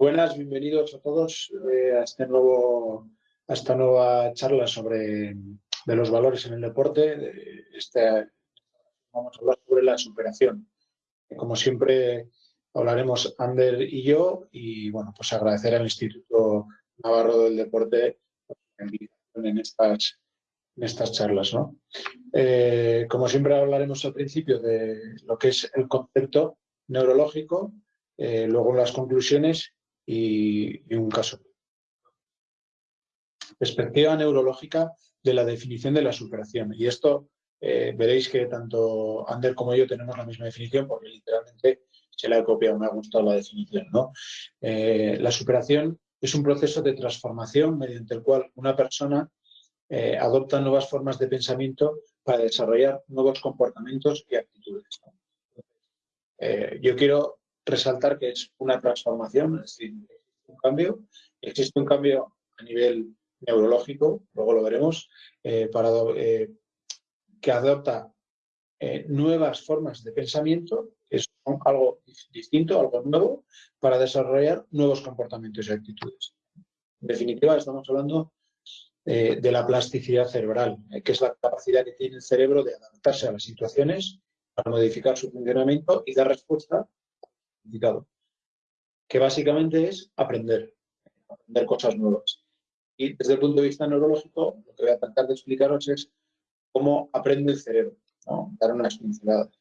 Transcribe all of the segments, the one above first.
Buenas, bienvenidos a todos eh, a, este nuevo, a esta nueva charla sobre de los valores en el deporte. Vamos a hablar sobre la superación. Como siempre hablaremos Ander y yo y bueno, pues agradecer al Instituto Navarro del Deporte en estas, en estas charlas. ¿no? Eh, como siempre hablaremos al principio de lo que es el concepto neurológico, eh, luego las conclusiones y, un caso. Perspectiva neurológica de la definición de la superación. Y esto eh, veréis que tanto Ander como yo tenemos la misma definición porque literalmente se la he copiado, me ha gustado la definición. ¿no? Eh, la superación es un proceso de transformación mediante el cual una persona eh, adopta nuevas formas de pensamiento para desarrollar nuevos comportamientos y actitudes. yo quiero resaltar que es una transformación, es decir, un cambio. Existe un cambio a nivel neurológico, luego lo veremos, eh, para, eh, que adopta eh, nuevas formas de pensamiento, es algo distinto, algo nuevo, para desarrollar nuevos comportamientos y actitudes. En definitiva, estamos hablando de la plasticidad cerebral, que es la capacidad que tiene el cerebro de adaptarse a las situaciones, para modificar su funcionamiento y dar respuesta que básicamente es aprender, aprender cosas nuevas. Y desde el punto de vista neurológico, lo que voy a tratar de explicaros es cómo aprende el cerebro, dar unas pinceladas.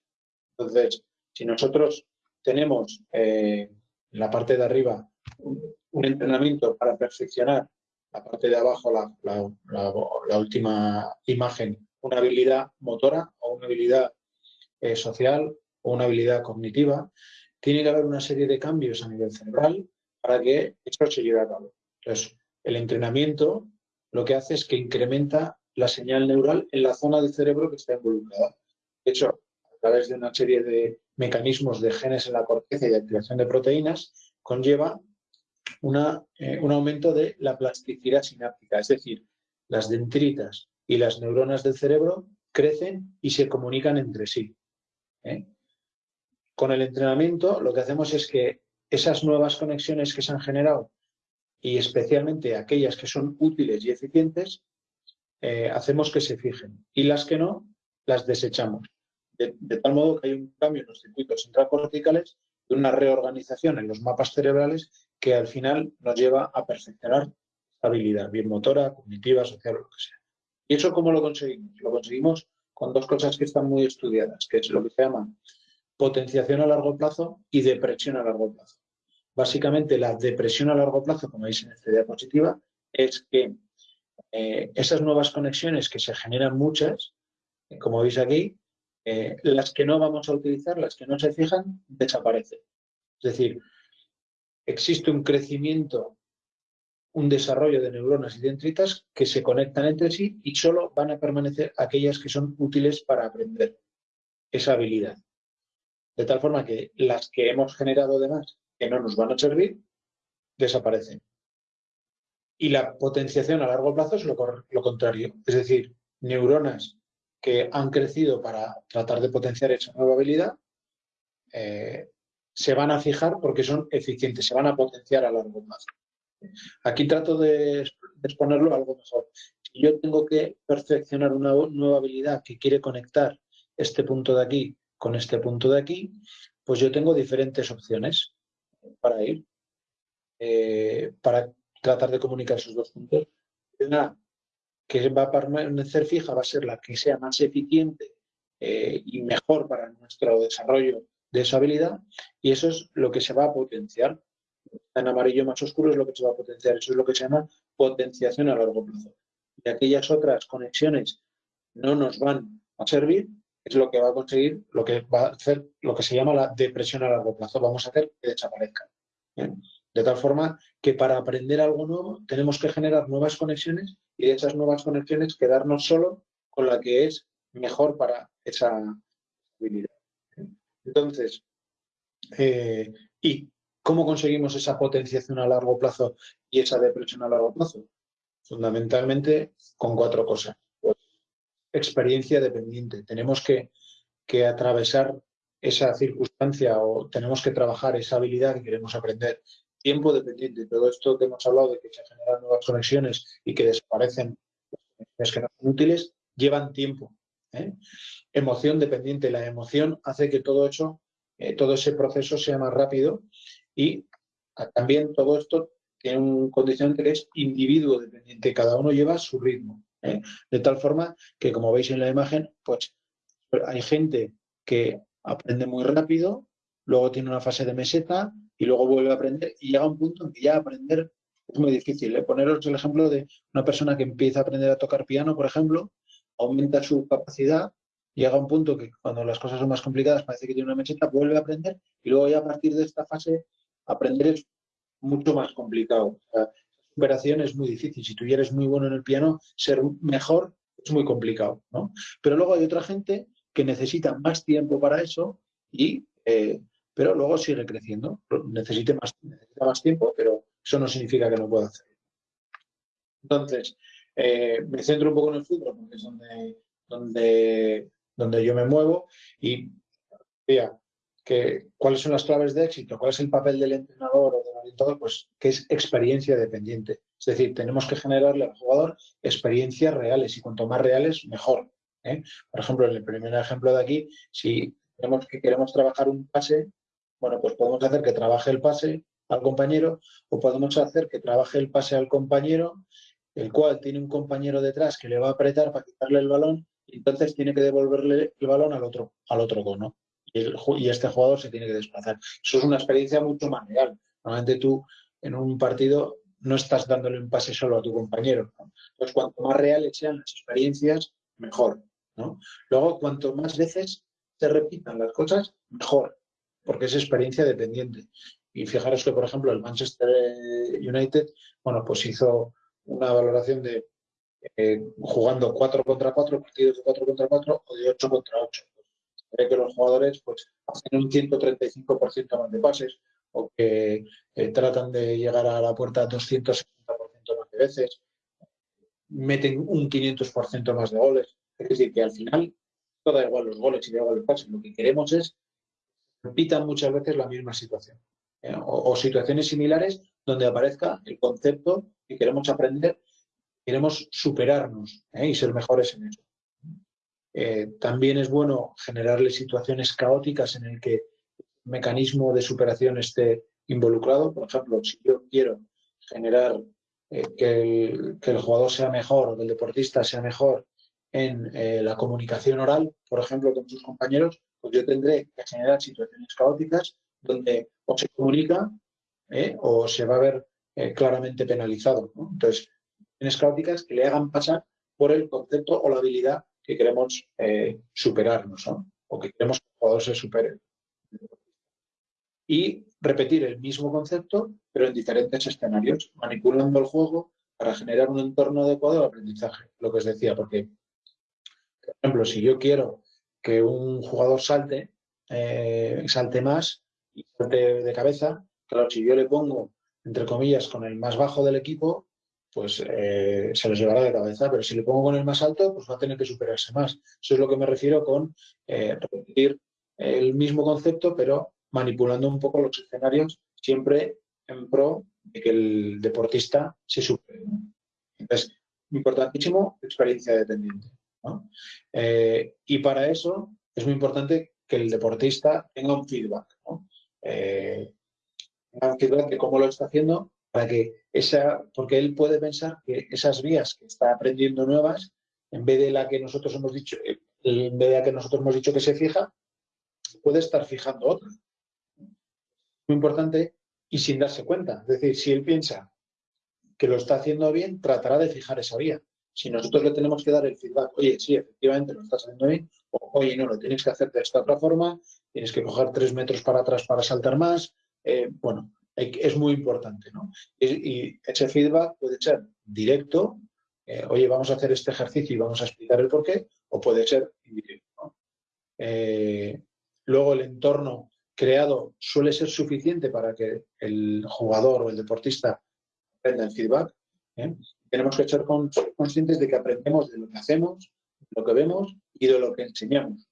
Entonces, si nosotros tenemos eh, en la parte de arriba un, entrenamiento para perfeccionar la parte de abajo, la, última imagen, una habilidad motora o una habilidad eh, social o una habilidad cognitiva, tiene que haber una serie de cambios a nivel cerebral para que esto se lleve a cabo. Entonces, el entrenamiento lo que hace es que incrementa la señal neural en la zona del cerebro que está involucrada. De hecho, a través de una serie de mecanismos de genes en la corteza y de activación de proteínas, conlleva una, eh, un aumento de la plasticidad sináptica, es decir, las dendritas y las neuronas del cerebro crecen y se comunican entre sí. ¿eh? Con el entrenamiento lo que hacemos es que esas nuevas conexiones que se han generado y especialmente aquellas que son útiles y eficientes, eh, hacemos que se fijen y las que no, las desechamos. De, tal modo que hay un cambio en los circuitos intracorticales y una reorganización en los mapas cerebrales que al final nos lleva a perfeccionar habilidad, bien motora, cognitiva, social lo que sea. ¿Y eso cómo lo conseguimos? Lo conseguimos con dos cosas que están muy estudiadas, que es lo que se llama potenciación a largo plazo y depresión a largo plazo. Básicamente, la depresión a largo plazo, como veis en esta diapositiva, es que eh, esas nuevas conexiones que se generan muchas, como veis aquí, eh, las que no vamos a utilizar, las que no se fijan, desaparecen. Es decir, existe un crecimiento, un desarrollo de neuronas y dendritas que se conectan entre sí y solo van a permanecer aquellas que son útiles para aprender esa habilidad de tal forma que las que hemos generado además que no nos van a servir, desaparecen. Y la potenciación a largo plazo es lo, contrario, es decir, neuronas que han crecido para tratar de potenciar esa nueva habilidad, eh, se van a fijar porque son eficientes, se van a potenciar a largo plazo. Aquí trato de, exponerlo algo mejor. Si yo tengo que perfeccionar una nueva habilidad que quiere conectar este punto de aquí con este punto de aquí, pues yo tengo diferentes opciones para ir, eh, para tratar de comunicar esos dos puntos. Una que va a permanecer fija va a ser la que sea más eficiente eh, y mejor para nuestro desarrollo de esa habilidad y eso es lo que se va a potenciar. En amarillo más oscuro es lo que se va a potenciar, eso es lo que se llama potenciación a largo plazo. Y aquellas otras conexiones no nos van a servir, es lo que va a conseguir, lo que va a hacer lo que se llama la depresión a largo plazo. Vamos a hacer que desaparezcan. De tal forma que para aprender algo nuevo tenemos que generar nuevas conexiones y de esas nuevas conexiones quedarnos solo con la que es mejor para esa habilidad. Entonces, eh, ¿y cómo conseguimos esa potenciación a largo plazo y esa depresión a largo plazo? Fundamentalmente con cuatro cosas experiencia dependiente. Tenemos que, atravesar esa circunstancia o tenemos que trabajar esa habilidad que queremos aprender tiempo dependiente. Todo esto que hemos hablado de que se generan nuevas conexiones y que desaparecen las que no son útiles, llevan tiempo. ¿eh? Emoción dependiente. La emoción hace que todo eso, eh, todo ese proceso sea más rápido y también todo esto tiene un condicionante que es individuo dependiente. Cada uno lleva su ritmo. ¿Eh? De tal forma que, como veis en la imagen, pues hay gente que aprende muy rápido, luego tiene una fase de meseta y luego vuelve a aprender y llega un punto en que ya aprender es muy difícil. ¿eh? Poneros el ejemplo de una persona que empieza a aprender a tocar piano, por ejemplo, aumenta su capacidad, llega un punto que cuando las cosas son más complicadas parece que tiene una meseta, vuelve a aprender y luego ya a partir de esta fase aprender es mucho más complicado. Superación es muy difícil. Si tú ya eres muy bueno en el piano, ser mejor es muy complicado. ¿no? Pero luego hay otra gente que necesita más tiempo para eso y eh, pero luego sigue creciendo. Necesite más, necesita más tiempo, pero eso no significa que no pueda hacerlo. Entonces, eh, me centro un poco en el fútbol, porque es donde, donde, donde yo me muevo y vea que, cuáles son las claves de éxito, cuál es el papel del entrenador o orientador, pues que es experiencia dependiente. Es decir, tenemos que generarle al jugador experiencias reales y cuanto más reales, mejor. ¿eh? Por ejemplo, en el primer ejemplo de aquí, si tenemos que queremos trabajar un pase, bueno, pues podemos hacer que trabaje el pase al compañero o podemos hacer que trabaje el pase al compañero, el cual tiene un compañero detrás que le va a apretar para quitarle el balón y entonces tiene que devolverle el balón al otro, al otro cono. Y, este jugador se tiene que desplazar. Eso es una experiencia mucho más real. Normalmente tú en un partido no estás dándole un pase solo a tu compañero. Entonces, cuanto más reales sean las experiencias, mejor. Luego, cuanto más veces se repitan las cosas, mejor porque es experiencia dependiente. Y fijaros que, por ejemplo, el Manchester United, bueno, pues hizo una valoración de eh, jugando 4 contra 4, partidos de 4 contra 4 o de 8 contra 8. Cree que los jugadores pues, hacen un 135% más de pases o que eh, tratan de llegar a la puerta 260% más de veces, meten un 500% más de goles. Es decir, que al final, todo da igual los goles y da igual los pases, lo que queremos es repitan muchas veces la misma situación. ¿eh? O, situaciones similares donde aparezca el concepto que queremos aprender, queremos superarnos ¿eh? y ser mejores en eso. Eh, también es bueno generarle situaciones caóticas en el que mecanismo de superación esté involucrado. Por ejemplo, si yo quiero generar que el, que, el, jugador sea mejor o que el deportista sea mejor en la comunicación oral, por ejemplo, con sus compañeros, pues yo tendré que generar situaciones caóticas donde o se comunica ¿eh? o se va a ver eh, claramente penalizado. Entonces, situaciones caóticas que le hagan pasar por el concepto o la habilidad que queremos eh, superarnos o que queremos que el jugador se supere. Y repetir el mismo concepto, pero en diferentes escenarios, manipulando el juego para generar un entorno adecuado al aprendizaje, lo que os decía, porque, por ejemplo, si yo quiero que un jugador salte, eh, salte más y salte de cabeza. Claro, si yo le pongo, entre comillas, con el más bajo del equipo, pues eh, se los llevará de cabeza, pero si le pongo con el más alto, pues va a tener que superarse más. Eso es lo que me refiero con eh, repetir el mismo concepto, pero manipulando un poco los escenarios, siempre en pro de que el deportista se supere. Entonces, importantísimo, experiencia dependiente. Eh, y para eso es muy importante que el deportista tenga un feedback, eh, un feedback de cómo lo está haciendo para que esa, porque él puede pensar que esas vías que está aprendiendo nuevas, en vez de la que nosotros hemos dicho, en vez de la que nosotros hemos dicho que se fija, puede estar fijando otra. Muy importante y sin darse cuenta. Es decir, si él piensa que lo está haciendo bien, tratará de fijar esa vía. Si nosotros le tenemos que dar el feedback, oye, sí, efectivamente lo estás haciendo bien, o oye, no, lo tienes que hacer de esta otra forma, tienes que coger tres metros para atrás para saltar más, eh, bueno, es muy importante, ¿no? Y, ese feedback puede ser directo, eh, oye, vamos a hacer este ejercicio y vamos a explicar el porqué, o puede ser indirecto. Eh, luego el entorno creado suele ser suficiente para que el jugador o el deportista aprenda el feedback. Tenemos que ser conscientes de que aprendemos de lo que hacemos, de lo que vemos y de lo que enseñamos.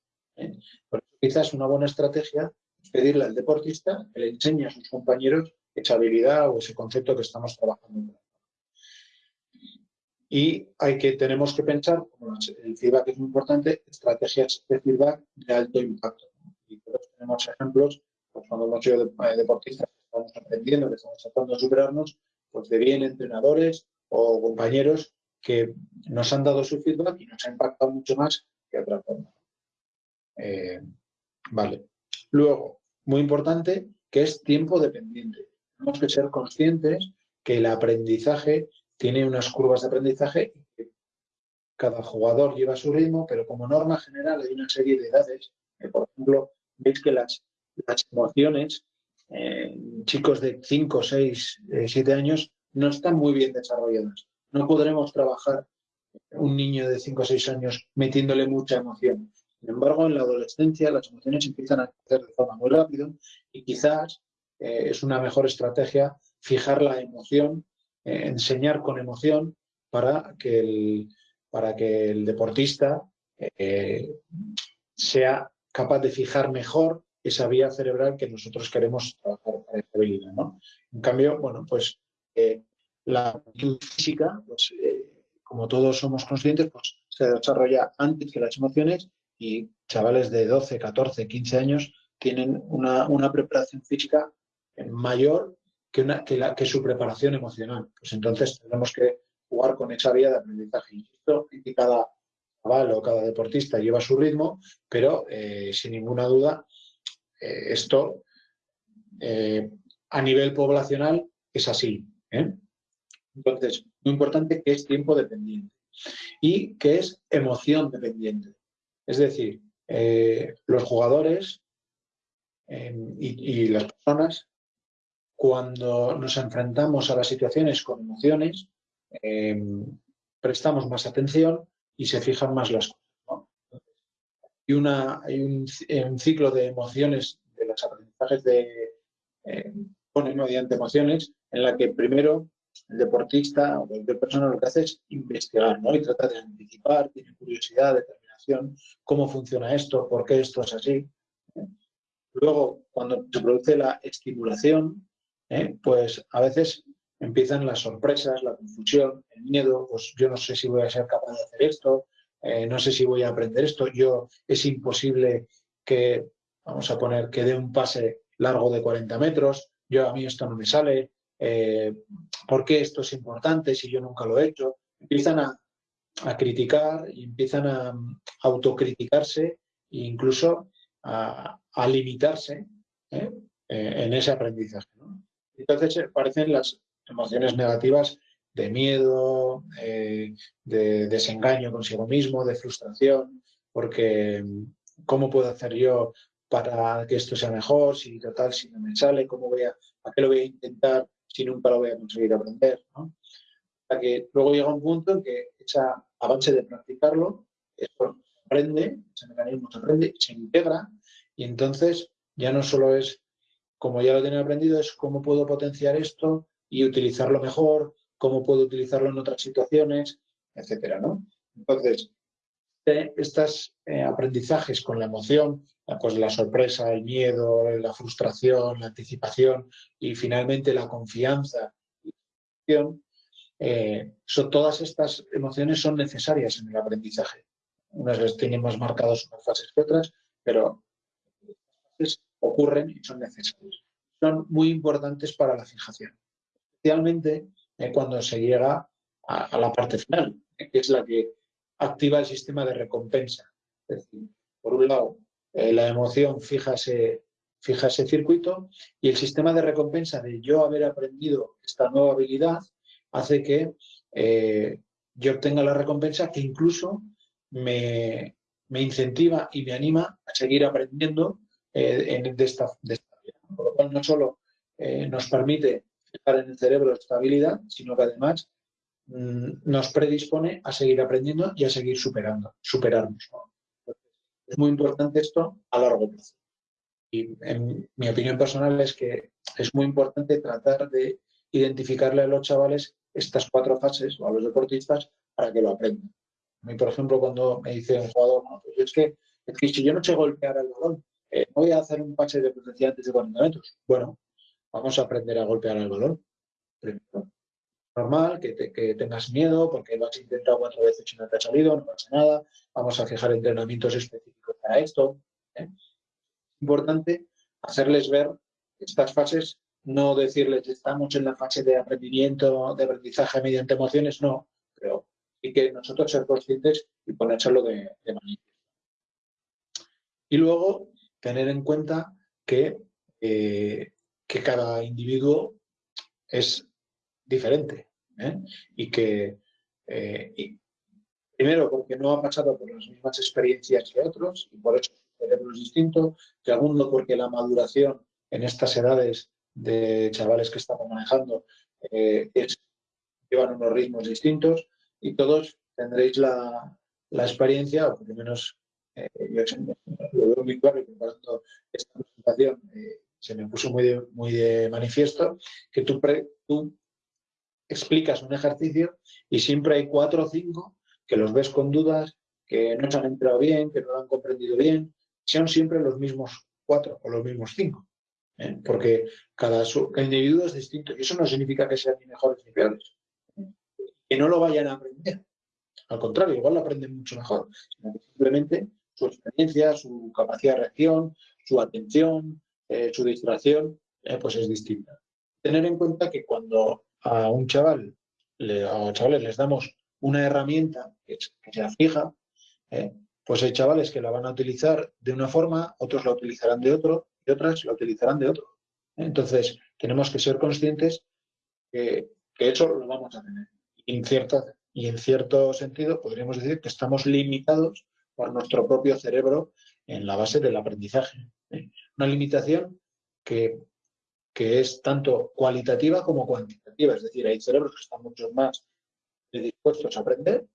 Por eso quizás una buena estrategia es pedirle al deportista que le enseñe a sus compañeros esa habilidad o ese concepto que estamos trabajando. Y hay que, tenemos que pensar, como el feedback es muy importante, estrategias de feedback de alto impacto. Y todos tenemos ejemplos, pues cuando hemos sido eh, deportistas, estamos aprendiendo, que estamos tratando de superarnos, pues de bien entrenadores o compañeros que nos han dado su feedback y nos ha impactado mucho más que otra forma. Eh, vale. Luego, muy importante, que es tiempo dependiente. Tenemos que ser conscientes que el aprendizaje tiene unas curvas de aprendizaje que cada jugador lleva su ritmo, pero como norma general hay una serie de edades. Por ejemplo, veis que las, las emociones en chicos de 5, 6, 7 años no están muy bien desarrolladas. No podremos trabajar un niño de 5 o 6 años metiéndole mucha emoción. Sin embargo, en la adolescencia las emociones empiezan a crecer de forma muy rápida y quizás eh, es una mejor estrategia fijar la emoción, eh, enseñar con emoción para que el, para que el deportista eh, sea capaz de fijar mejor esa vía cerebral que nosotros queremos trabajar para esta habilidad. ¿no? En cambio, bueno, pues la actitud física, pues, como todos somos conscientes, pues se desarrolla antes que las emociones y chavales de 12, 14, 15 años tienen una, una preparación física mayor que, una, que, la, que, su preparación emocional. Pues entonces tenemos que jugar con esa vía de aprendizaje. Insisto, y cada chaval o cada deportista lleva su ritmo, pero eh, sin ninguna duda eh, esto eh, a nivel poblacional es así. Entonces, muy importante que es tiempo dependiente y que es emoción dependiente. Es decir, los jugadores y, y, las personas cuando nos enfrentamos a las situaciones con emociones, em, prestamos más atención y se fijan más las cosas. Y una, hay un, ciclo de emociones, de los aprendizajes de eh, mediante emociones, en la que primero el deportista o cualquier persona lo que hace es investigar ¿no? y trata de anticipar, tiene curiosidad, determinación, cómo funciona esto, por qué esto es así. Luego, cuando se produce la estimulación, ¿eh? pues a veces empiezan las sorpresas, la confusión, el miedo, pues yo no sé si voy a ser capaz de hacer esto, eh, no sé si voy a aprender esto, yo es imposible que, vamos a poner, que dé un pase largo de 40 metros, yo a mí esto no me sale, eh, ¿por qué esto es importante si yo nunca lo he hecho? Empiezan a, criticar y empiezan a, autocriticarse e incluso a, limitarse en ese aprendizaje. Entonces aparecen las emociones negativas de miedo, eh, de desengaño consigo mismo, de frustración, porque ¿cómo puedo hacer yo para que esto sea mejor? Si total, si no me sale, ¿cómo voy a, ¿a qué lo voy a intentar si nunca lo voy a conseguir aprender? ¿no? Hasta que luego llega un punto en que ese avance de practicarlo, esto aprende, ese mecanismo se aprende, se integra, y entonces ya no solo es como ya lo tienen aprendido, es cómo puedo potenciar esto y utilizarlo mejor, cómo puedo utilizarlo en otras situaciones, etcétera, ¿no? Entonces, estos eh, aprendizajes con la emoción, pues la sorpresa, el miedo, la frustración, la anticipación y finalmente la confianza eh, son, todas estas emociones son necesarias en el aprendizaje. Unas veces tienen más marcados unas fases que otras, pero ocurren y son necesarios. Son muy importantes para la fijación, especialmente cuando se llega a, la parte final, que es la que activa el sistema de recompensa. Es decir, por un lado, eh, la emoción fija ese, fija ese circuito y el sistema de recompensa de yo haber aprendido esta nueva habilidad hace que eh, yo obtenga la recompensa que incluso me, me, incentiva y me anima a seguir aprendiendo eh, de, esta, de Por lo cual no solo nos permite en el cerebro estabilidad, sino que además mm, nos predispone a seguir aprendiendo y a seguir superando, superarnos. Es muy importante esto a largo plazo. Y en mi opinión personal es que es muy importante tratar de identificarle a los chavales estas cuatro fases o a los deportistas para que lo aprendan. A mí, por ejemplo, cuando me dice un jugador, pues es, que, es que si yo no sé golpear el balón, eh, voy a hacer un pase de potencia antes de 40 metros. Bueno, vamos a aprender a golpear el balón. Primero. Normal, que, tengas miedo porque lo has intentado cuatro veces y no te ha salido, no pasa nada. Vamos a fijar entrenamientos específicos para esto. ¿eh? Importante hacerles ver estas fases, no decirles estamos en la fase de aprendimiento, de aprendizaje mediante emociones, no, pero sí que nosotros ser conscientes y ponérselo de, de manifiesto. Y luego tener en cuenta que eh, que cada individuo es diferente ¿eh? y que, eh, primero, porque no ha pasado por las mismas experiencias que otros y por eso su cerebro es distinto, segundo, porque la maduración en estas edades de chavales que estamos manejando eh, llevan unos ritmos distintos y todos tendréis la, experiencia, o por lo menos yo lo veo muy claro preparando esta presentación, se me puso muy de, muy manifiesto, que tú, tú explicas un ejercicio y siempre hay cuatro o cinco que los ves con dudas, que no se han entrado bien, que no lo han comprendido bien, sean siempre los mismos cuatro o los mismos cinco. ¿eh? Porque cada, individuo es distinto y eso no significa que sean ni mejores ni peores. Que no lo vayan a aprender. Al contrario, igual lo aprenden mucho mejor. simplemente su experiencia, su capacidad de reacción, su atención, eh, su distracción eh, pues es distinta. Tener en cuenta que cuando a un chaval, a chavales les damos una herramienta que, sea fija, eh, pues hay chavales que la van a utilizar de una forma, otros la utilizarán de otro y otras la utilizarán de otro. Entonces, tenemos que ser conscientes que, eso lo vamos a tener. Y en, y en cierto sentido podríamos decir que estamos limitados por nuestro propio cerebro en la base del aprendizaje. Una limitación que, es tanto cualitativa como cuantitativa, es decir, hay cerebros que están mucho más dispuestos a aprender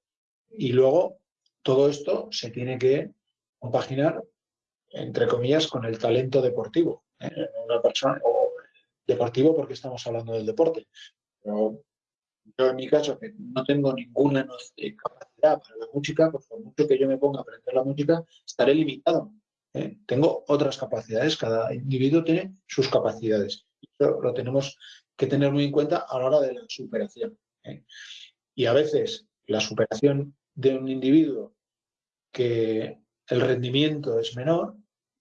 y luego todo esto se tiene que compaginar, entre comillas, con el talento deportivo. ¿eh? Una persona, o deportivo porque estamos hablando del deporte. Yo en mi caso, que no tengo ninguna capacidad para la música, pues por mucho que yo me ponga a aprender la música, estaré limitado. ¿Eh? Tengo otras capacidades, cada individuo tiene sus capacidades. Eso lo tenemos que tener muy en cuenta a la hora de la superación. ¿eh? Y a veces la superación de un individuo que el rendimiento es menor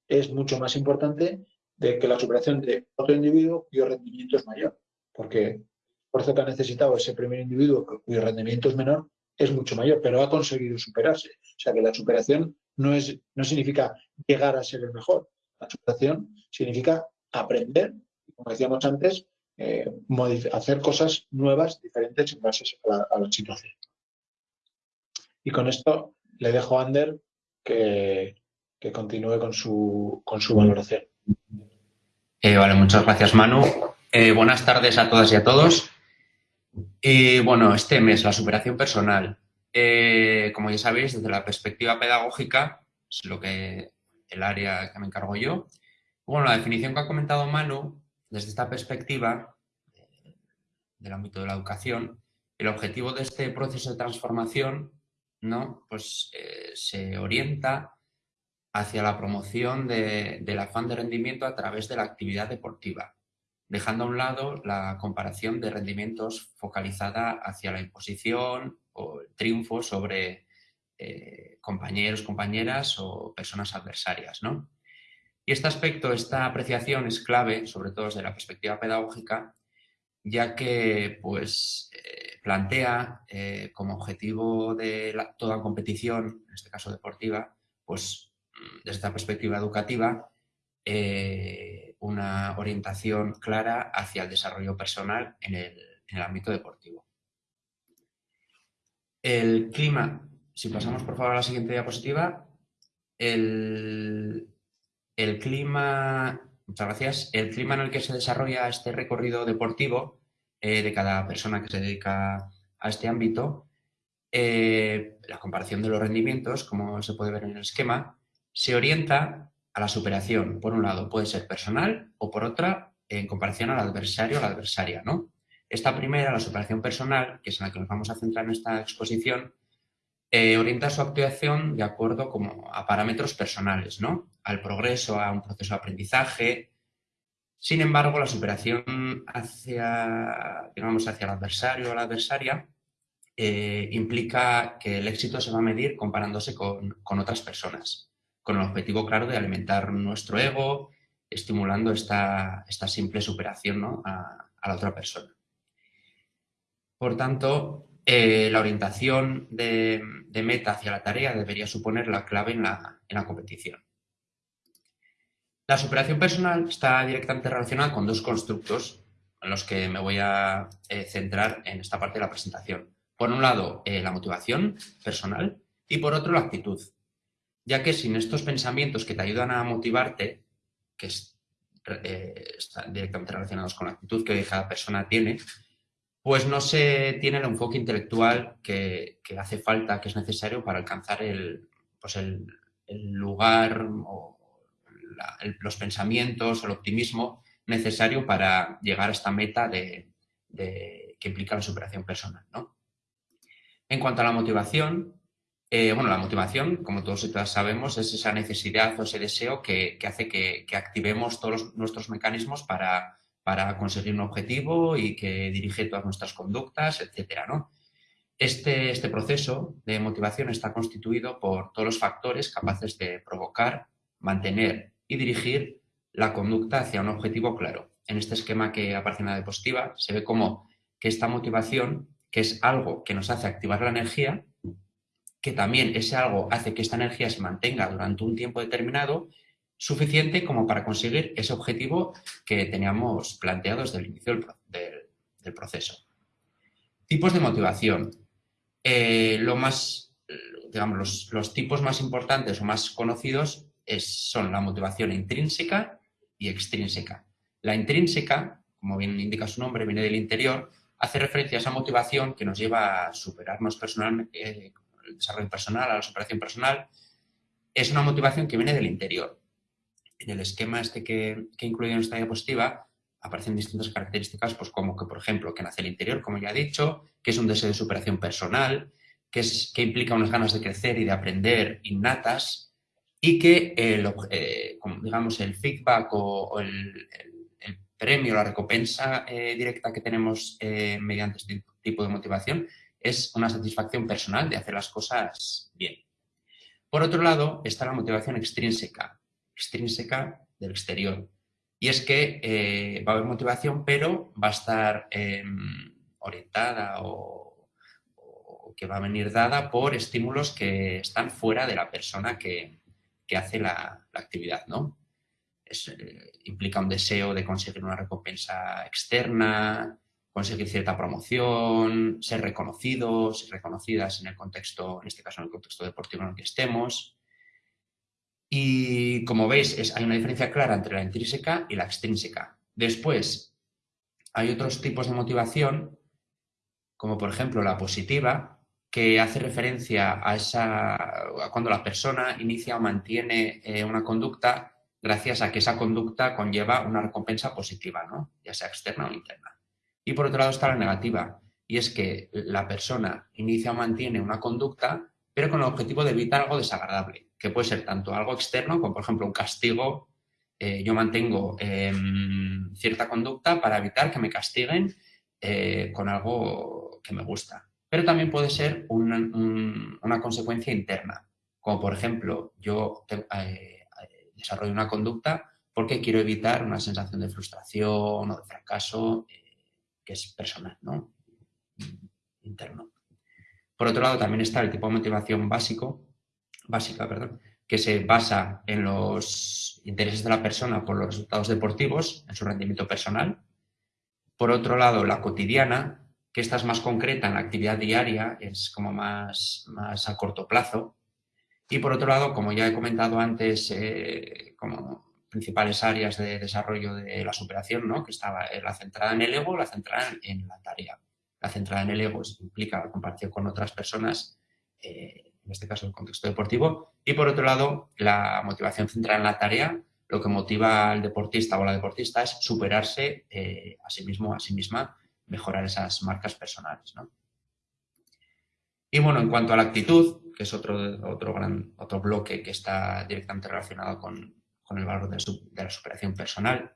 es mucho más importante de que la superación de otro individuo cuyo rendimiento es mayor. Porque el esfuerzo que ha necesitado ese primer individuo cuyo rendimiento es menor es mucho mayor, pero ha conseguido superarse. O sea que la superación no, es, no significa llegar a ser el mejor. La superación significa aprender, como decíamos antes, eh, hacer cosas nuevas, diferentes en base a la, situación. Y con esto le dejo a Ander que, continúe con su, con su valoración. Eh, vale, muchas gracias Manu. Eh, buenas tardes a todas y a todos. Y bueno, este mes, la superación personal. Eh, como ya sabéis, desde la perspectiva pedagógica, es lo que el área que me encargo yo. Bueno, la definición que ha comentado Manu, desde esta perspectiva del ámbito de la educación, el objetivo de este proceso de transformación ¿no? pues, eh, se orienta hacia la promoción del afán de rendimiento a través de la actividad deportiva, dejando a un lado la comparación de rendimientos focalizada hacia la imposición o triunfo sobre eh, compañeros, compañeras o personas adversarias. ¿no? Y este aspecto, esta apreciación es clave, sobre todo desde la perspectiva pedagógica, ya que pues, eh, plantea eh, como objetivo de toda competición, en este caso deportiva, pues mm, desde esta perspectiva educativa, una orientación clara hacia el desarrollo personal en el ámbito deportivo. El clima, si pasamos por favor a la siguiente diapositiva, el, clima, muchas gracias, el clima en el que se desarrolla este recorrido deportivo eh, de cada persona que se dedica a este ámbito, eh, la comparación de los rendimientos, como se puede ver en el esquema, se orienta a la superación. Por un lado, puede ser personal o por otra, en comparación al adversario o la adversaria, ¿no? Esta primera, la superación personal, que es en la que nos vamos a centrar en esta exposición, eh, orienta su actuación de acuerdo como a parámetros personales, ¿no? Al progreso, a un proceso de aprendizaje, Sin embargo, la superación hacia, digamos, hacia el adversario o la adversaria eh, implica que el éxito se va a medir comparándose con, otras personas, con el objetivo claro de alimentar nuestro ego, estimulando esta, esta simple superación a, la otra persona. Por tanto, eh, la orientación de, meta hacia la tarea debería suponer la clave en la, competición. La superación personal está directamente relacionada con dos constructos en los que me voy a eh, centrar en esta parte de la presentación. Por un lado, eh, la motivación personal y por otro, la actitud. Ya que sin estos pensamientos que te ayudan a motivarte, que están directamente relacionados con la actitud que cada persona tiene, pues no se tiene el enfoque intelectual que, hace falta, que es necesario para alcanzar el, pues el, lugar o los pensamientos, el optimismo necesario para llegar a esta meta de, que implica la superación personal. En cuanto a la motivación, eh, bueno, la motivación, como todos y todas sabemos, es esa necesidad o ese deseo que, hace que, que, activemos todos nuestros mecanismos para, para conseguir un objetivo y que dirige todas nuestras conductas, etcétera, ¿no? Este, este proceso de motivación está constituido por todos los factores capaces de provocar, mantener y dirigir la conducta hacia un objetivo claro. En este esquema que aparece en la diapositiva se ve como que esta motivación, que es algo que nos hace activar la energía, que también ese algo hace que esta energía se mantenga durante un tiempo determinado suficiente como para conseguir ese objetivo que teníamos planteado desde el inicio del, proceso. Tipos de motivación. Eh, lo más, digamos, los, tipos más importantes o más conocidos son la motivación intrínseca y extrínseca. La intrínseca, como bien indica su nombre, viene del interior, hace referencia a esa motivación que nos lleva a superarnos personalmente, eh, el desarrollo personal, a la superación personal. Es una motivación que viene del interior en el esquema este que, que he incluido en esta diapositiva aparecen distintas características, pues como que, por ejemplo, que nace el interior, como ya he dicho, que es un deseo de superación personal, que, es, que implica unas ganas de crecer y de aprender innatas y que, el, eh, digamos, el feedback o, el, premio, la recompensa eh, directa que tenemos eh, mediante este tipo de motivación es una satisfacción personal de hacer las cosas bien. Por otro lado, está la motivación extrínseca, extrínseca del exterior. Y es que eh, va a haber motivación, pero va a estar em, orientada o, que va a venir dada por estímulos que están fuera de la persona que, hace la, actividad, ¿no? Eh, implica un deseo de conseguir una recompensa externa, conseguir cierta promoción, ser reconocidos reconocidas en el contexto, en este caso en el contexto deportivo en el que estemos, y como veis, hay una diferencia clara entre la intrínseca y la extrínseca. Después, hay otros tipos de motivación, como por ejemplo la positiva, que hace referencia a, esa, cuando la persona inicia o mantiene eh, una conducta gracias a que esa conducta conlleva una recompensa positiva, ¿no? ya sea externa o interna. Y por otro lado está la negativa, y es que la persona inicia o mantiene una conducta, pero con el objetivo de evitar algo desagradable que puede ser tanto algo externo, como por ejemplo un castigo. Eh, yo mantengo em, cierta conducta para evitar que me castiguen eh, con algo que me gusta. Pero también puede ser una, consecuencia interna, como por ejemplo yo eh, desarrollo una conducta porque quiero evitar una sensación de frustración o de fracaso que es personal, ¿no? interno. Por otro lado, también está el tipo de motivación básico, básica, perdón, que se basa en los intereses de la persona por los resultados deportivos, en su rendimiento personal. Por otro lado, la cotidiana, que esta es más concreta en la actividad diaria, es como más, más a corto plazo. Y por otro lado, como ya he comentado antes, eh, como principales áreas de desarrollo de la superación, ¿no? que estaba la centrada en el ego, la centrada en la tarea. La centrada en el ego implica la comparación con otras personas eh, en este caso el contexto deportivo, y por otro lado, la motivación centrada en la tarea, lo que motiva al deportista o a la deportista es superarse eh, a sí mismo, a sí misma, mejorar esas marcas personales. Y bueno, en cuanto a la actitud, que es otro, otro, gran, otro bloque que está directamente relacionado con, el valor de, la superación personal,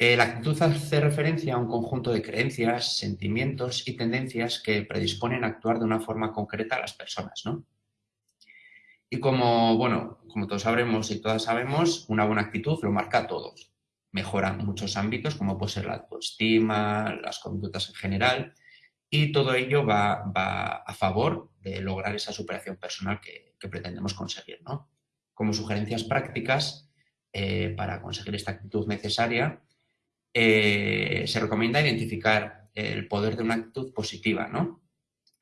Eh, la actitud hace referencia a un conjunto de creencias, sentimientos y tendencias que predisponen a actuar de una forma concreta a las personas, ¿no? Y como, bueno, como todos sabremos y todas sabemos, una buena actitud lo marca a todos. Mejora muchos ámbitos, como puede ser la autoestima, las conductas en general, y todo ello va, a favor de lograr esa superación personal que, pretendemos conseguir. ¿no? Como sugerencias prácticas eh, para conseguir esta actitud necesaria, eh, se recomienda identificar el poder de una actitud positiva, ¿no?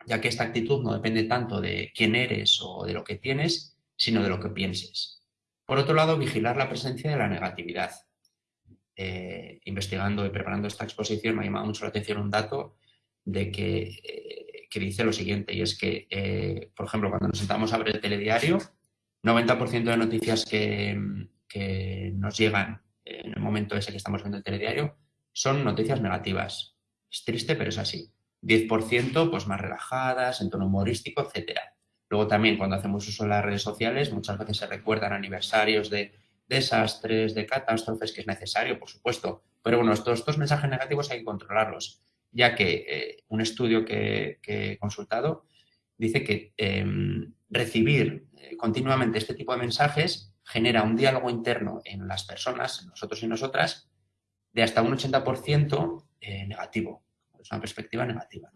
ya que esta actitud no depende tanto de quién eres o de lo que tienes, sino de lo que pienses. Por otro lado, vigilar la presencia de la negatividad. Eh, investigando y preparando esta exposición me ha llamado mucho la atención un dato de eh, que, dice lo siguiente, y es que, por ejemplo, cuando nos sentamos a ver el telediario, 90% de noticias que, que, nos llegan en el momento ese que estamos viendo el telediario son noticias negativas. Es triste, pero es así. 10% pues más relajadas, en tono humorístico, etc. Luego también cuando hacemos uso de las redes sociales muchas veces se recuerdan aniversarios de desastres, de catástrofes, que es necesario, por supuesto. Pero bueno, estos mensajes negativos hay que controlarlos, ya que eh, un estudio que, he consultado dice que em, recibir eh, continuamente este tipo de mensajes genera un diálogo interno en las personas, en nosotros y nosotras, de hasta un 80% eh, negativo es una perspectiva negativa.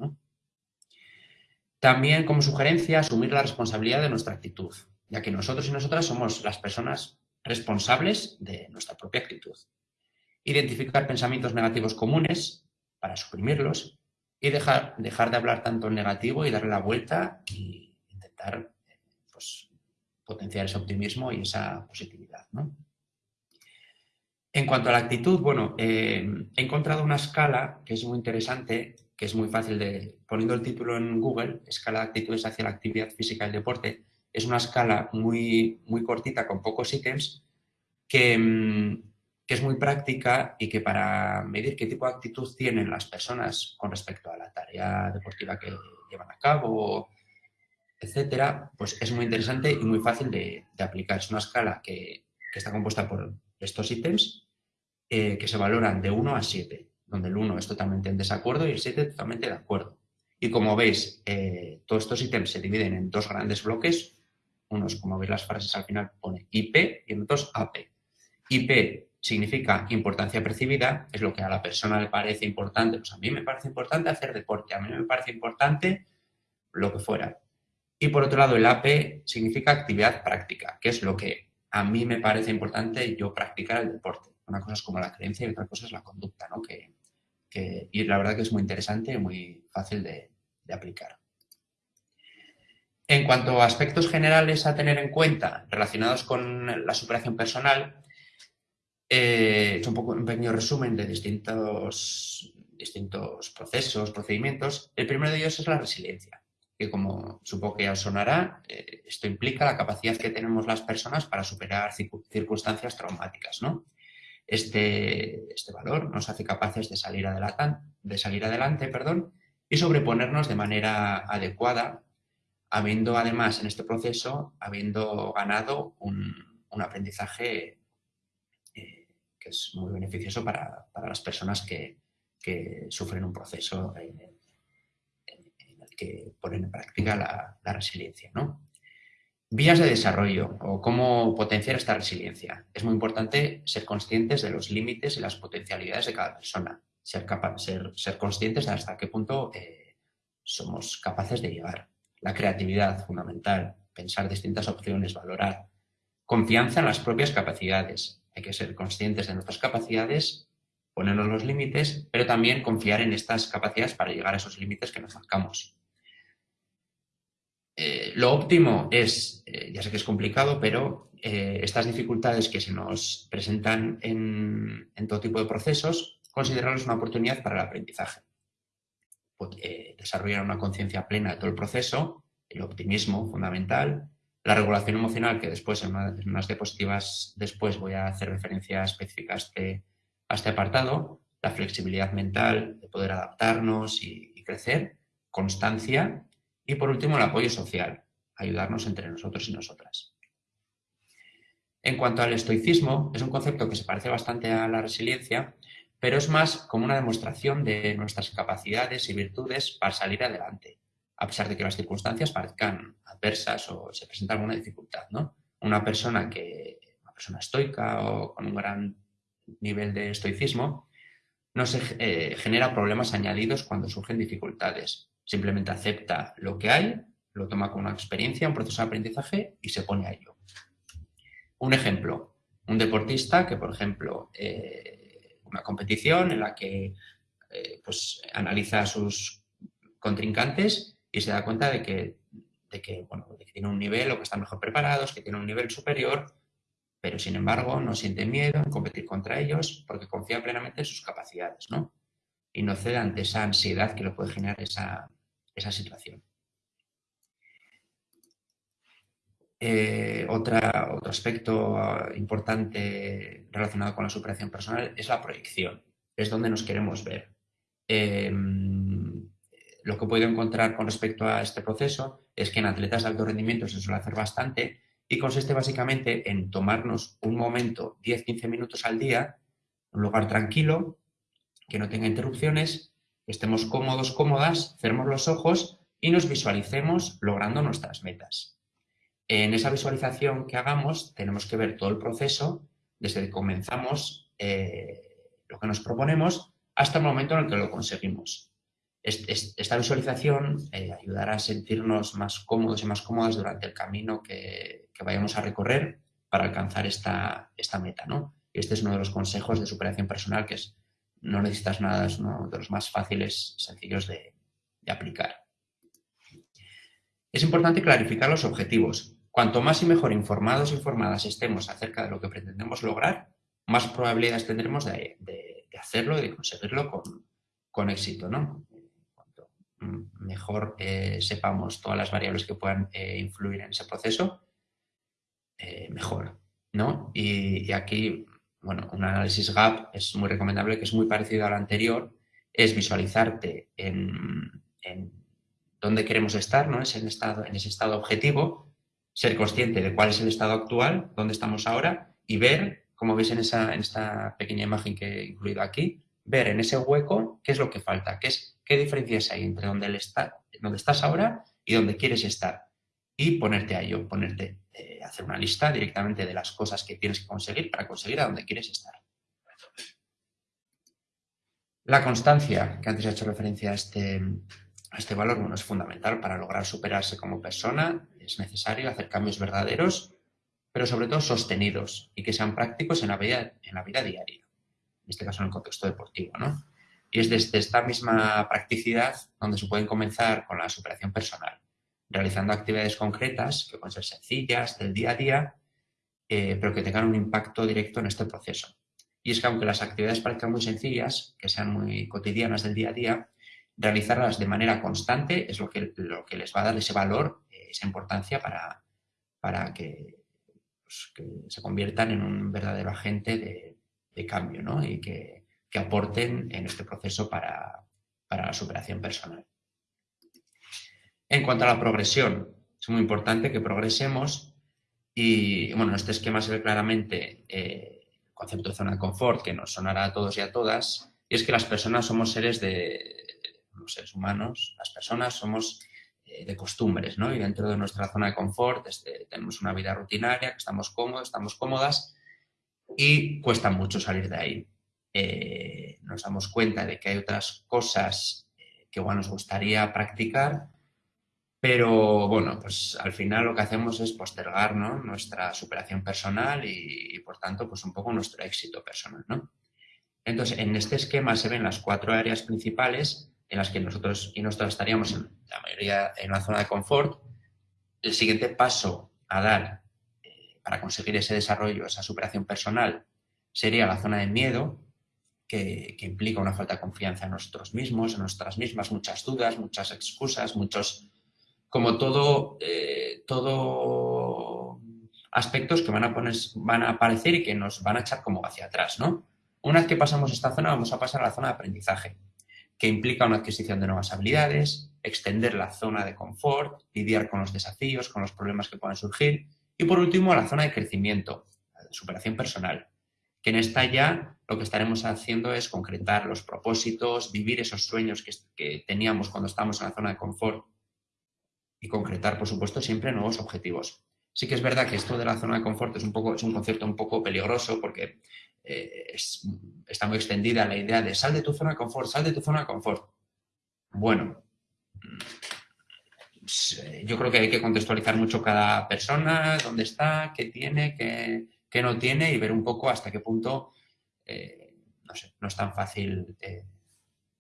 También, como sugerencia, asumir la responsabilidad de nuestra actitud, ya que nosotros y nosotras somos las personas responsables de nuestra propia actitud. Identificar pensamientos negativos comunes para suprimirlos y dejar, dejar de hablar tanto en negativo y darle la vuelta e intentar pues, potenciar ese optimismo y esa positividad. En cuanto a la actitud, bueno, eh, he encontrado una escala que es muy interesante, que es muy fácil de, poniendo el título en Google, escala de actitudes hacia la actividad física y el deporte, es una escala muy, muy cortita con pocos ítems que, mm, que, es muy práctica y que para medir qué tipo de actitud tienen las personas con respecto a la tarea deportiva que llevan a cabo, etcétera, pues es muy interesante y muy fácil de, aplicar. Es una escala que, que está compuesta por estos ítems eh, que se valoran de 1 a 7, donde el 1 es totalmente en desacuerdo y el 7 totalmente de acuerdo. Y como veis, eh, todos estos ítems se dividen en dos grandes bloques. Unos, como veis las frases al final, pone IP y en otros AP. IP significa importancia percibida, es lo que a la persona le parece importante. Pues a mí me parece importante hacer deporte, a mí me parece importante lo que fuera. Y por otro lado, el AP significa actividad práctica, que es lo que a mí me parece importante yo practicar el deporte. Una cosa es como la creencia y otra cosa es la conducta, ¿no? Que, y la verdad que es muy interesante y muy fácil de, aplicar. En cuanto a aspectos generales a tener en cuenta relacionados con la superación personal, eh, he un, poco, un pequeño resumen de distintos, distintos procesos, procedimientos. El primero de ellos es la resiliencia que como supongo que ya os sonará, eh, esto implica la capacidad que tenemos las personas para superar circunstancias traumáticas. ¿no? Este, este valor nos hace capaces de salir, adelante, de salir adelante perdón, y sobreponernos de manera adecuada, habiendo además en este proceso, habiendo ganado un, aprendizaje eh, que es muy beneficioso para, las personas que, sufren un proceso eh, que ponen en práctica la, resiliencia. ¿no? Vías de desarrollo o cómo potenciar esta resiliencia. Es muy importante ser conscientes de los límites y las potencialidades de cada persona, ser, ser, ser conscientes de hasta qué punto eh, somos capaces de llegar. La creatividad, fundamental, pensar distintas opciones, valorar. Confianza en las propias capacidades. Hay que ser conscientes de nuestras capacidades, ponernos los límites, pero también confiar en estas capacidades para llegar a esos límites que nos marcamos. Eh, lo óptimo es, eh, ya sé que es complicado, pero eh, estas dificultades que se nos presentan en, todo tipo de procesos, considerarlos una oportunidad para el aprendizaje. desarrollar una conciencia plena de todo el proceso, el optimismo fundamental, la regulación emocional, que después en, unas diapositivas después voy a hacer referencia específica a este, este apartado, la flexibilidad mental, de poder adaptarnos y crecer, constancia y por último, el apoyo social, ayudarnos entre nosotros y nosotras. En cuanto al estoicismo, es un concepto que se parece bastante a la resiliencia, pero es más como una demostración de nuestras capacidades y virtudes para salir adelante, a pesar de que las circunstancias parezcan adversas o se presenta alguna dificultad, ¿no? Una persona que, una persona estoica o con un gran nivel de estoicismo, no se eh, genera problemas añadidos cuando surgen dificultades. Simplemente acepta lo que hay, lo toma como una experiencia, un proceso de aprendizaje y se pone a ello. Un ejemplo, un deportista que, por ejemplo, eh, una competición en la que eh, pues, analiza a sus contrincantes y se da cuenta de que, de que, bueno, tiene un nivel o que están mejor preparados, que tiene un nivel superior pero sin embargo no siente miedo en competir contra ellos porque confía plenamente en sus capacidades, ¿no? Y no cede ante esa ansiedad que le puede generar esa, situación. Eh, otra, otro aspecto importante relacionado con la superación personal es la proyección, es donde nos queremos ver. Em, lo que he podido encontrar con respecto a este proceso es que en atletas de alto rendimiento se suele hacer bastante y consiste básicamente en tomarnos un momento, 10-15 minutos al día, un lugar tranquilo, que no tenga interrupciones, estemos cómodos, cómodas, cerremos los ojos y nos visualicemos logrando nuestras metas. En esa visualización que hagamos tenemos que ver todo el proceso desde que comenzamos eh, lo que nos proponemos hasta el momento en el que lo conseguimos. Esta visualización eh, ayudará a sentirnos más cómodos y más cómodas durante el camino que, vayamos a recorrer para alcanzar esta, esta meta. ¿no? Este es uno de los consejos de superación personal que es no necesitas nada, es uno de los más fáciles, sencillos de, aplicar. Es importante clarificar los objetivos. Cuanto más y mejor informados e informadas estemos acerca de lo que pretendemos lograr, más probabilidades tendremos de, hacerlo y de conseguirlo con, con éxito. ¿no? mejor eh, sepamos todas las variables que puedan eh, influir en ese proceso, eh, mejor, ¿no? Y, aquí, bueno, un análisis GAP es muy recomendable, que es muy parecido al anterior, es visualizarte en, dónde queremos estar, ¿no? Es en, estado, en ese estado objetivo, ser consciente de cuál es el estado actual, dónde estamos ahora y ver, como veis en, esa, en esta pequeña imagen que he incluido aquí, ver en ese hueco qué es lo que falta, qué, es, qué diferencias hay entre donde, está, donde estás ahora y donde quieres estar. Y ponerte a ello, ponerte, eh, hacer una lista directamente de las cosas que tienes que conseguir para conseguir a donde quieres estar. La constancia, que antes he hecho referencia a este, a este valor, bueno, es fundamental para lograr superarse como persona. Es necesario hacer cambios verdaderos, pero sobre todo sostenidos y que sean prácticos en la vida, en la vida diaria en este caso en el contexto deportivo. ¿no? Y es desde esta misma practicidad donde se pueden comenzar con la superación personal, realizando actividades concretas que pueden ser sencillas, del día a día, eh, pero que tengan un impacto directo en este proceso. Y es que aunque las actividades parezcan muy sencillas, que sean muy cotidianas del día a día, realizarlas de manera constante es lo que, lo que les va a dar ese valor, eh, esa importancia para, para que, pues, que se conviertan en un verdadero agente de, cambio ¿no? y que, aporten en este proceso para, la superación personal. En cuanto a la progresión, es muy importante que progresemos y, bueno, este esquema se ve claramente eh, el concepto de zona de confort que nos sonará a todos y a todas, y es que las personas somos seres de, los seres humanos, las personas somos eh, de costumbres, ¿no? Y dentro de nuestra zona de confort este, tenemos una vida rutinaria, que estamos cómodos, estamos cómodas, y cuesta mucho salir de ahí. Eh, nos damos cuenta de que hay otras cosas eh, que nos gustaría practicar, pero bueno, pues al final lo que hacemos es postergar nuestra superación personal y, por tanto, pues un poco nuestro éxito personal. ¿no? Entonces, en este esquema se ven las cuatro áreas principales en las que nosotros y nosotros estaríamos en la mayoría en una zona de confort. El siguiente paso a dar para conseguir ese desarrollo, esa superación personal, sería la zona de miedo, que, implica una falta de confianza en nosotros mismos, en nuestras mismas, muchas dudas, muchas excusas, muchos, como todo, eh, aspectos que van a, poner, van a aparecer y que nos van a echar como hacia atrás, ¿no? Una vez que pasamos esta zona, vamos a pasar a la zona de aprendizaje, que implica una adquisición de nuevas habilidades, extender la zona de confort, lidiar con los desafíos, con los problemas que puedan surgir y por último, la zona de crecimiento, superación personal, que en esta ya lo que estaremos haciendo es concretar los propósitos, vivir esos sueños que, teníamos cuando estábamos en la zona de confort y concretar, por supuesto, siempre nuevos objetivos. Sí que es verdad que esto de la zona de confort es un, poco, es un concepto un poco peligroso porque eh, está muy extendida la idea de sal de tu zona de confort, sal de tu zona de confort. Bueno, eh, yo creo que hay que contextualizar mucho cada persona, dónde está, qué tiene, qué, no tiene y ver un poco hasta qué punto, eh, no sé, no es tan fácil, eh,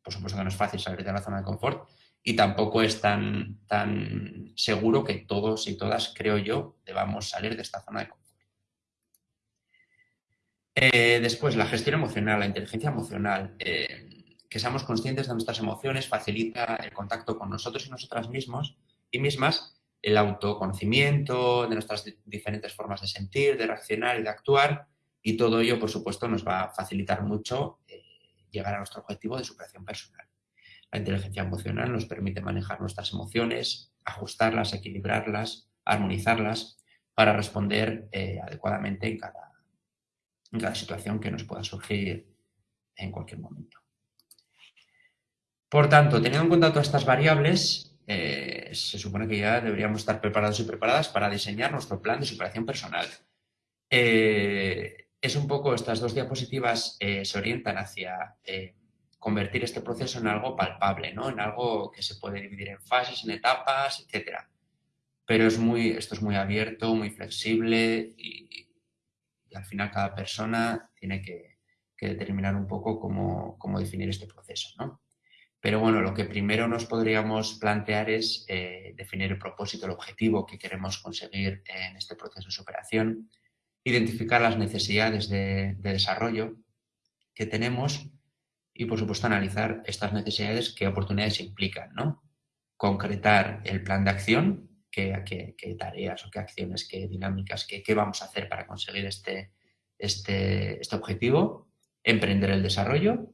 por supuesto que no es fácil salir de la zona de confort y tampoco es tan, tan seguro que todos y todas, creo yo, debamos salir de esta zona de confort. después, la gestión emocional, la inteligencia emocional que seamos conscientes de nuestras emociones facilita el contacto con nosotros y nosotras mismos y mismas, el autoconocimiento de nuestras diferentes formas de sentir, de reaccionar y de actuar, y todo ello, por supuesto, nos va a facilitar mucho eh, llegar a nuestro objetivo de superación personal. La inteligencia emocional nos permite manejar nuestras emociones, ajustarlas, equilibrarlas, armonizarlas para responder eh, adecuadamente en cada, situación que nos pueda surgir en cualquier momento. Por tanto, teniendo en cuenta todas estas variables, eh, se supone que ya deberíamos estar preparados y preparadas para diseñar nuestro plan de superación personal. Eh, es un poco, estas dos diapositivas se orientan hacia convertir este proceso en algo palpable, ¿no? en algo que se puede dividir en fases, en etapas, etc. Pero es muy, esto es muy abierto, muy flexible y, al final cada persona tiene que, determinar un poco cómo, definir este proceso. ¿no? Pero bueno, lo que primero nos podríamos plantear es eh, definir el propósito, el objetivo que queremos conseguir en este proceso de superación, identificar las necesidades de, desarrollo que tenemos y, por supuesto, analizar estas necesidades, qué oportunidades implican, ¿no? Concretar el plan de acción, qué, tareas o qué acciones, qué dinámicas, qué, qué, vamos a hacer para conseguir este, este, este objetivo, emprender el desarrollo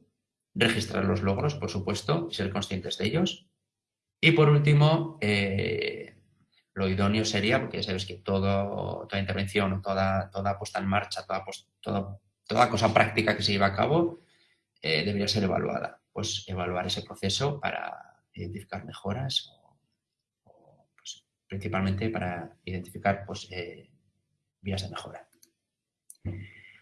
registrar los logros, por supuesto, y ser conscientes de ellos. Y por último, eh, lo idóneo sería, porque ya sabes que toda intervención, toda, toda puesta en marcha, toda, toda cosa práctica que se lleva a cabo, eh, debería ser evaluada. Pues evaluar ese proceso para identificar mejoras o, pues, principalmente para identificar pues, eh, vías de mejora.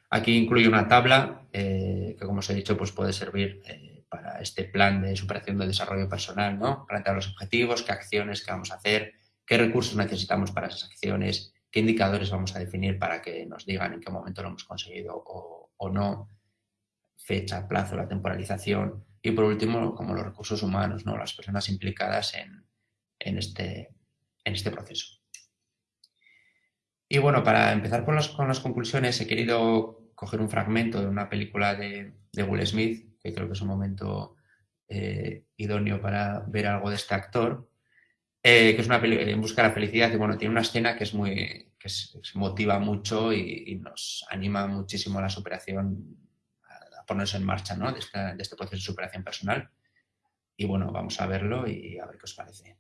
Aquí incluye una tabla eh, que, como os he dicho, pues puede servir para este plan de superación de desarrollo personal, ¿no? Plantear los objetivos, qué acciones que vamos a hacer, qué recursos necesitamos para esas acciones, qué indicadores vamos a definir para que nos digan en qué momento lo hemos conseguido o, no, fecha, plazo, la temporalización y por último, como los recursos humanos, ¿no? las personas implicadas en, este, en este proceso. Y bueno, para empezar con, con las conclusiones, he querido coger un fragmento de una película de, Will Smith, que creo que es un momento eh, idóneo para ver algo de este actor, eh, que es una película en busca de la felicidad y bueno, tiene una escena que es muy que se, motiva mucho y, nos anima muchísimo a la superación, ponerse en marcha ¿no? de, de este proceso de superación personal. Y bueno, vamos a verlo y a ver qué os parece.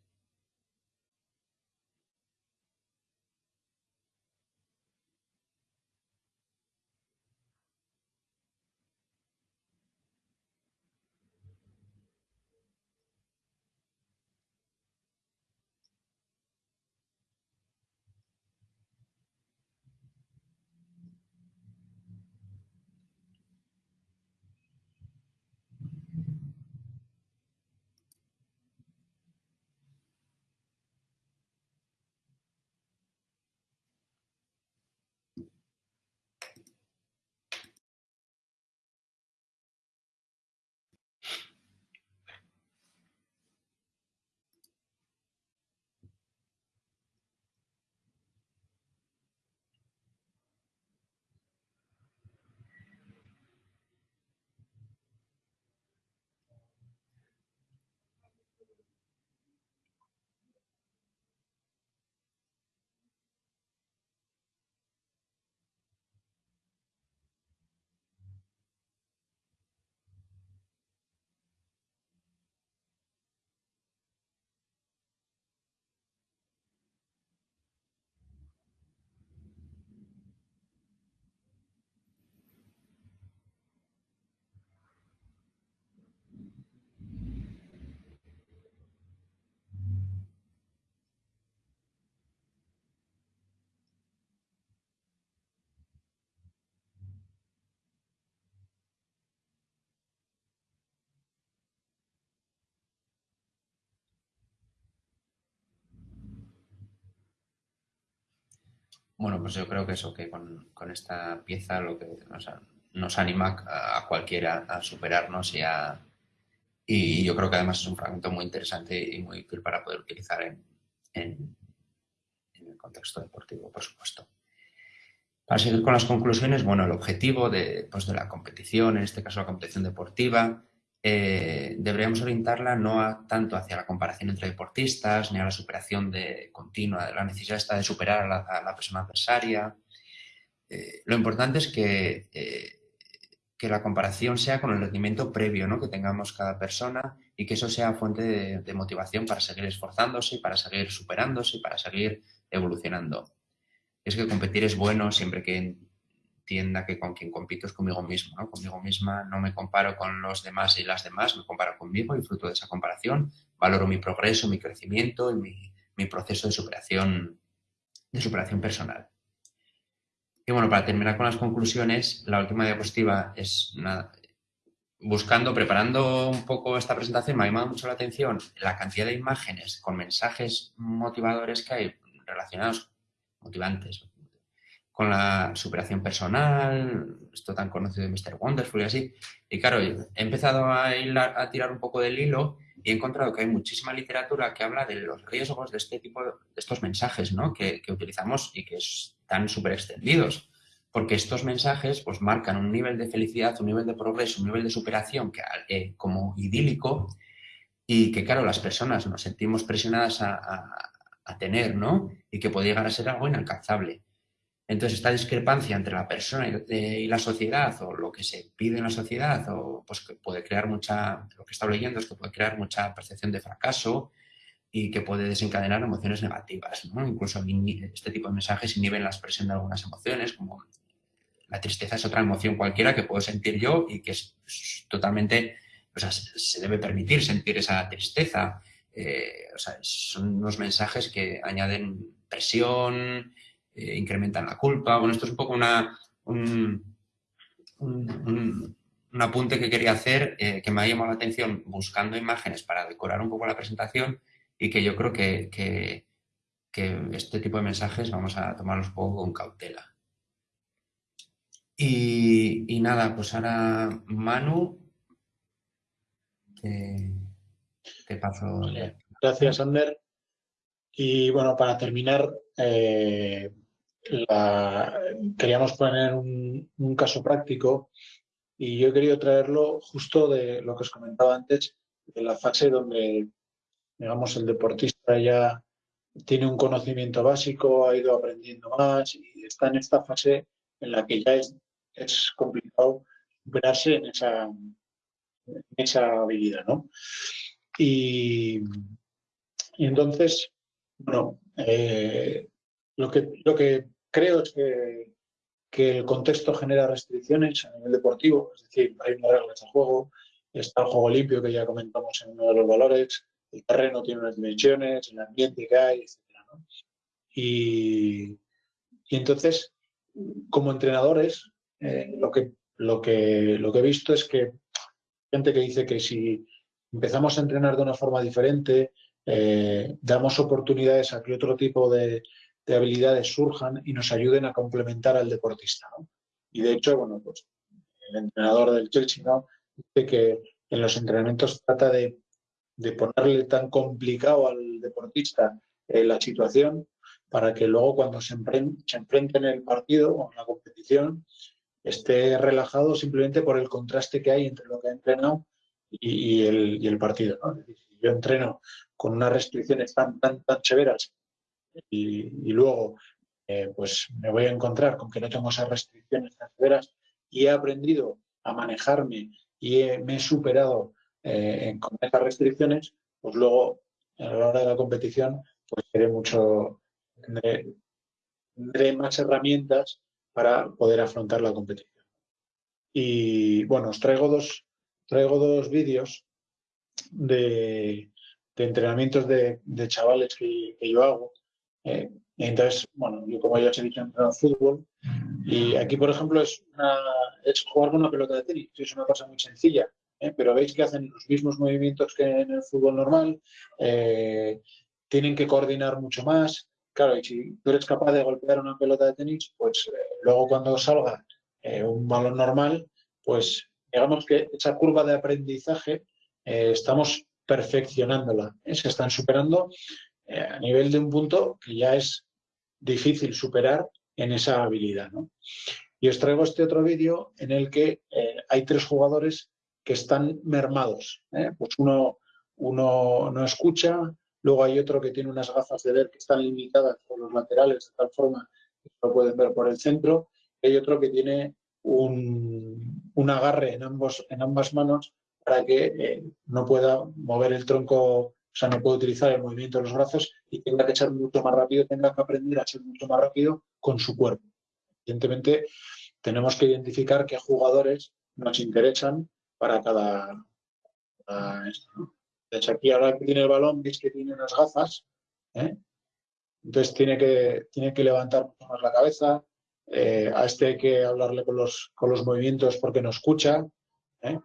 Bueno, pues yo creo que eso, que con, esta pieza lo que nos anima a, cualquiera a superarnos y a... Y yo creo que además es un fragmento muy interesante y muy útil para poder utilizar en, en, el contexto deportivo, por supuesto. Para seguir con las conclusiones, bueno, el objetivo de, pues de la competición, en este caso la competición deportiva, eh, deberíamos orientarla no tanto hacia la comparación entre deportistas, ni a la superación de, continua, la necesidad está de superar a la, persona adversaria. Eh, lo importante es que, eh, que la comparación sea con el rendimiento previo ¿no? que tengamos cada persona y que eso sea fuente de, de motivación para seguir esforzándose, para seguir superándose, para seguir evolucionando. Es que competir es bueno siempre que entienda que con quien compito es conmigo mismo, ¿no? Conmigo misma no me comparo con los demás y las demás, me comparo conmigo y fruto de esa comparación valoro mi progreso, mi crecimiento y mi, proceso de superación, de superación personal. Y bueno, para terminar con las conclusiones, la última diapositiva es buscando, preparando un poco esta presentación, me ha llamado mucho la atención la cantidad de imágenes con mensajes motivadores que hay relacionados, motivantes, con la superación personal, esto tan conocido de Mr. Wonderful y así. Y claro, he empezado a, tirar un poco del hilo y he encontrado que hay muchísima literatura que habla de los riesgos de este tipo de, estos mensajes ¿no? que, utilizamos y que están súper extendidos. Porque estos mensajes pues, marcan un nivel de felicidad, un nivel de progreso, un nivel de superación que, eh, como idílico y que, claro, las personas nos sentimos presionadas a, a tener, ¿no? Y que puede llegar a ser algo inalcanzable. Entonces, esta discrepancia entre la persona y la sociedad o lo que se pide en la sociedad o pues que puede crear mucha, lo que estado leyendo es que puede crear mucha percepción de fracaso y que puede desencadenar emociones negativas. ¿no? Incluso este tipo de mensajes inhiben la expresión de algunas emociones, como la tristeza es otra emoción cualquiera que puedo sentir yo y que es totalmente, o sea, se debe permitir sentir esa tristeza. Eh, o sea, son unos mensajes que añaden presión, eh, incrementan la culpa. Bueno, esto es un poco una, un, apunte que quería hacer, eh, que me ha llamado la atención buscando imágenes para decorar un poco la presentación y que yo creo que, que, este tipo de mensajes vamos a tomarlos un poco con cautela. Y, nada, pues ahora Manu, te, paso. Gracias, Ander. Y bueno, para terminar, eh, queríamos poner un, caso práctico y yo he querido traerlo justo de lo que os comentaba antes, de la fase donde, digamos, el deportista ya tiene un conocimiento básico, ha ido aprendiendo más y está en esta fase en la que ya es, es complicado superarse en esa, esa habilidad, ¿no? Y, y entonces, bueno, eh, lo, que, lo que creo que, que el contexto genera restricciones a nivel deportivo, es decir, hay unas reglas de juego, está el juego limpio que ya comentamos en uno de los valores, el terreno tiene unas dimensiones, el ambiente que hay, etc. Y, entonces, como entrenadores, eh, lo, que, lo, que, lo que he visto es que gente que dice que si empezamos a entrenar de una forma diferente, eh, damos oportunidades a que otro tipo de, de habilidades surjan y nos ayuden a complementar al deportista. Y de hecho, bueno, pues el entrenador del Chelsea ¿no? dice que en los entrenamientos trata de, ponerle tan complicado al deportista eh, la situación para que luego cuando se, enfrente, en el partido o en la competición esté relajado simplemente por el contraste que hay entre lo que ha entrenado y, el, partido. si yo entreno con unas restricciones tan, tan severas y, luego eh, pues me voy a encontrar con que no tengo esas restricciones tan severas y he aprendido a manejarme y me he superado eh, con esas restricciones, pues luego a la hora de la competición pues tendré mucho, tendré, más herramientas para poder afrontar la competición. Y bueno, os traigo dos, traigo dos vídeos de, entrenamientos de, chavales que, yo hago eh, entonces, bueno, yo como ya os he dicho, he fútbol y aquí, por ejemplo, es, es jugar con una pelota de tenis. Es una cosa muy sencilla, ¿eh? pero veis que hacen los mismos movimientos que en el fútbol normal, eh, tienen que coordinar mucho más, claro, y si tú eres capaz de golpear una pelota de tenis, pues eh, luego cuando salga eh, un balón normal, pues digamos que esa curva de aprendizaje estamos perfeccionándola, se están superando a nivel de un punto que ya es difícil superar en esa habilidad. Y os traigo este otro vídeo en el que hay tres jugadores que están mermados. Pues uno, uno no escucha, Luego hay otro que tiene unas gafas de ver que están limitadas por los laterales, de tal forma que lo pueden ver por el centro. hay otro que tiene un, agarre en, ambos, en ambas manos para que eh, no pueda mover el tronco, o sea, no pueda utilizar el movimiento de los brazos y tenga que echar mucho más rápido, tenga que aprender a ser mucho más rápido con su cuerpo. Evidentemente, tenemos que identificar qué jugadores nos interesan para cada, esto aquí ahora que tiene el balón, veis que tiene unas gafas, ¿eh? entonces tiene que, tiene que levantar más la cabeza, eh, a este hay que hablarle con los, con los movimientos porque no escucha. ¿eh?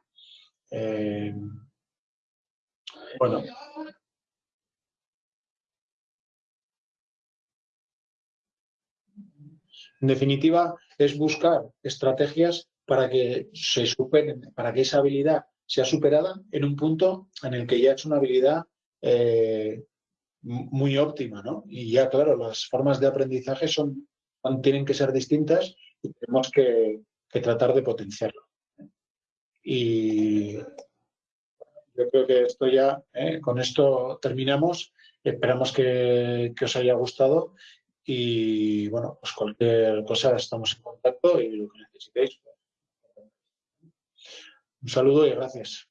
bueno. En definitiva, es buscar estrategias para que se superen, para que esa habilidad se ha superada en un punto en el que ya es una habilidad eh, muy óptima, ¿no? Y ya, claro, las formas de aprendizaje son, tienen que ser distintas y tenemos que, tratar de potenciarlo. Y yo creo que esto ya, ¿eh? con esto terminamos. Esperamos que, os haya gustado y, bueno, pues cualquier cosa estamos en contacto y lo que necesitéis. Un saludo y gracias.